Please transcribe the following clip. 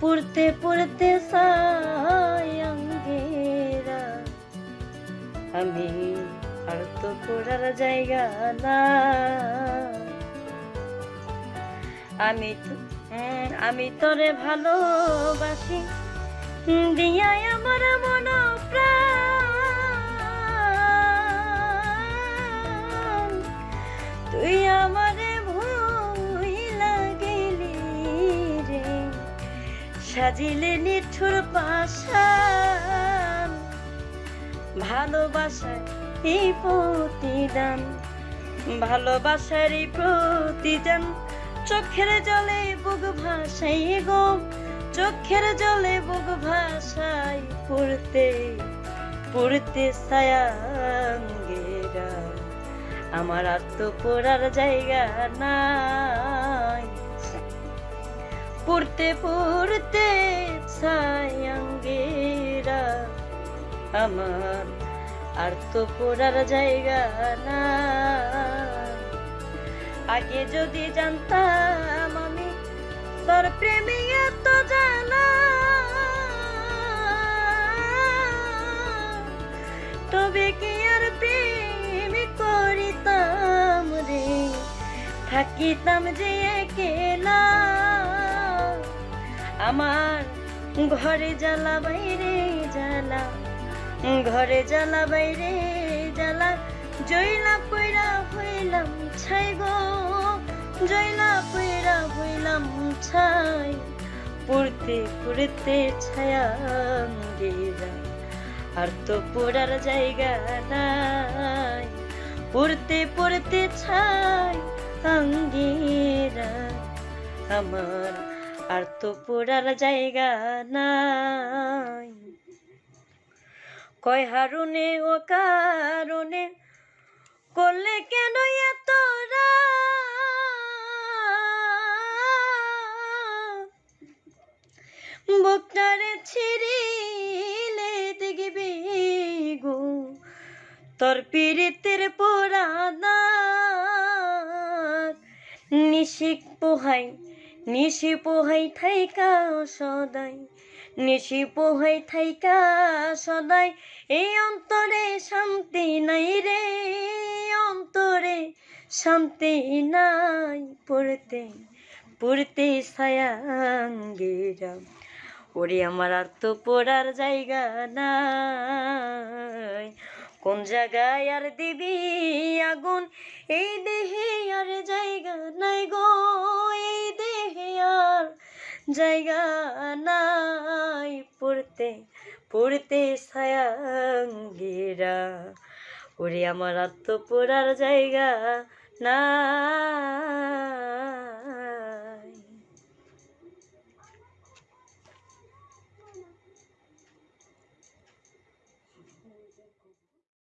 পড়তে পড়তে সায়াঙ্গেরা আমি আর তো পড়ার জায়গা না। আমি আমি তোরে ভালোবাসি। দিয়াই আমার মন সাজিলে নিঠুর পাশান ভালোবাসায় এই প্রতিদান, ভালোবাসার এই প্রতিদান। চোখের জলে বুক ভাসাই গো, চোখের জলে বুক ভাসাই পড়তে পড়তে সায়াঙ্গেরা আমার আর তো পড়ার জায়গা নাই। পড়তে পড়তে ছায়াঙ্গেরা। আমার আর তো পড়ার জায়গা না আগে যদি জানতাম আমি তোর প্রেমে এত জানা তবে কি আর প্রেম করিতাম রে? থাকিতাম যে একেলা। আমার ঘরে জ্বালা বাইরে জ্বালা, ঘরে জ্বালা বাইরে জ্বালা। জয়লা পয়রা হইলাম ছাই গো জয়লা পয়রা হইলাম ছাই। পড়তে পড়তে ছায়া গেরা আর তো পড়ার জায়গা নাই। পড়তে পড়তে ছাই আঙ্গেরা আমার আর তো পড়ার জায়গা নাই। কয় হারুনে, ও কারণে করলে কেন এতরা বুকটারে ছিড়িলে দেখবি গো, তোর পীড়িতের পোড়ানা নিশিক পোহাই নিশি পোহাই থাইকা সদাই নিশি পোহাই থাইকা সদাই, এই অন্তরে শান্তি নাই রে অন্তরে শান্তি নাই পড়তে পড়তে সায়াঙ্গেরা। ওরে আমার আর তো পড়ার জায়গা নাই। কোন জায়গায় আর দিবি আগুন, এই দেহে আর জায়গা জায়গা নাই পড়তে পড়তে সায়াঙ্গেরা। ওরে আমার আত্মপোড়ার পড়ার জায়গা না